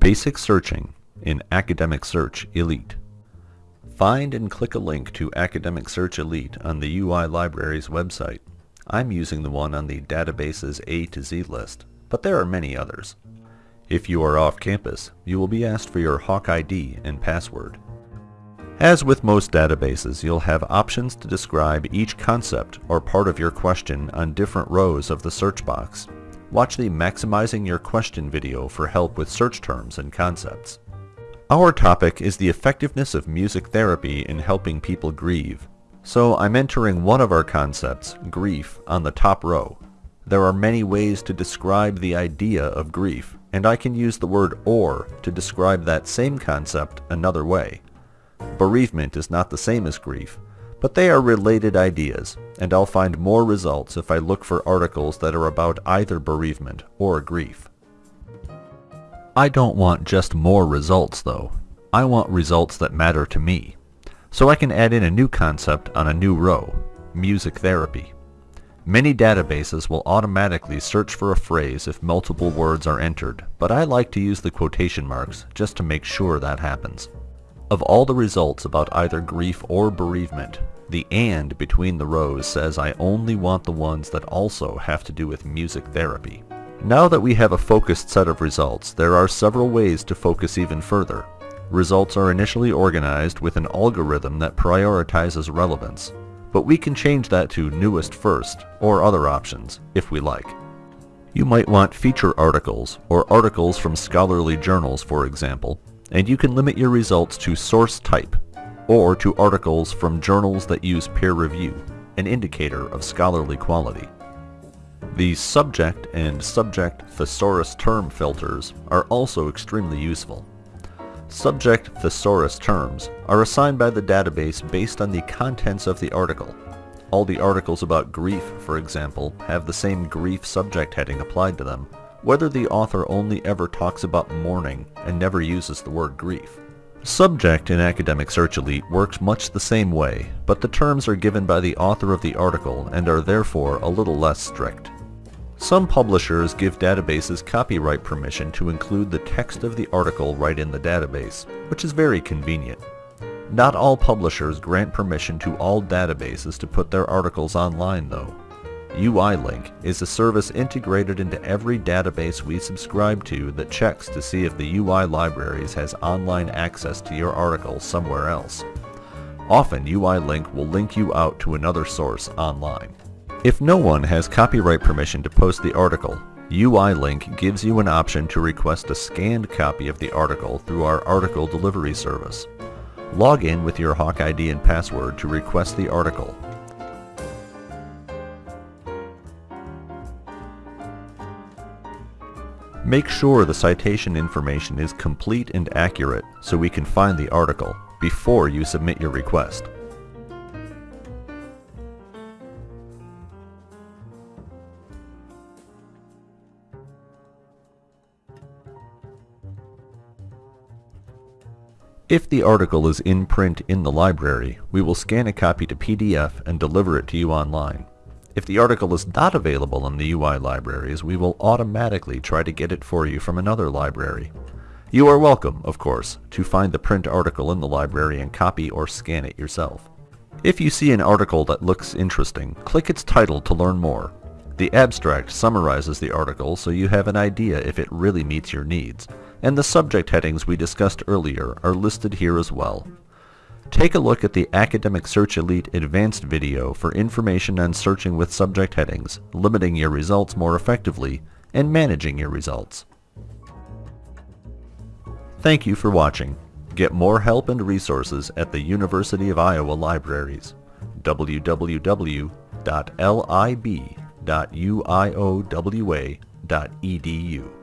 Basic Searching in Academic Search Elite. Find and click a link to Academic Search Elite on the UI Library's website. I'm using the one on the database's A to Z list, but there are many others. If you are off campus, you will be asked for your Hawk ID and password. As with most databases, you'll have options to describe each concept or part of your question on different rows of the search box. Watch the Maximizing Your Question video for help with search terms and concepts. Our topic is the effectiveness of music therapy in helping people grieve. So I'm entering one of our concepts, grief, on the top row. There are many ways to describe the idea of grief, and I can use the word or to describe that same concept another way. Bereavement is not the same as grief, but they are related ideas, and I'll find more results if I look for articles that are about either bereavement or grief. I don't want just more results though. I want results that matter to me. So I can add in a new concept on a new row, music therapy. Many databases will automatically search for a phrase if multiple words are entered, but I like to use the quotation marks just to make sure that happens. Of all the results about either grief or bereavement, the AND between the rows says I only want the ones that also have to do with music therapy. Now that we have a focused set of results, there are several ways to focus even further. Results are initially organized with an algorithm that prioritizes relevance, but we can change that to newest first, or other options, if we like. You might want feature articles, or articles from scholarly journals for example, and you can limit your results to source type, or to articles from journals that use peer review, an indicator of scholarly quality. The subject and subject thesaurus term filters are also extremely useful. Subject thesaurus terms are assigned by the database based on the contents of the article. All the articles about grief, for example, have the same grief subject heading applied to them, whether the author only ever talks about mourning and never uses the word grief. Subject in Academic Search Elite works much the same way, but the terms are given by the author of the article and are therefore a little less strict. Some publishers give databases copyright permission to include the text of the article right in the database, which is very convenient. Not all publishers grant permission to all databases to put their articles online though. UILink is a service integrated into every database we subscribe to that checks to see if the UI Libraries has online access to your article somewhere else. Often UILink will link you out to another source online. If no one has copyright permission to post the article, UILink gives you an option to request a scanned copy of the article through our article delivery service. Log in with your Hawk ID and password to request the article Make sure the citation information is complete and accurate so we can find the article before you submit your request. If the article is in print in the library, we will scan a copy to PDF and deliver it to you online. If the article is not available in the UI libraries, we will automatically try to get it for you from another library. You are welcome, of course, to find the print article in the library and copy or scan it yourself. If you see an article that looks interesting, click its title to learn more. The abstract summarizes the article so you have an idea if it really meets your needs, and the subject headings we discussed earlier are listed here as well. Take a look at the Academic Search Elite Advanced video for information on searching with subject headings, limiting your results more effectively, and managing your results. Thank you for watching. Get more help and resources at the University of Iowa Libraries. www.lib.uiowa.edu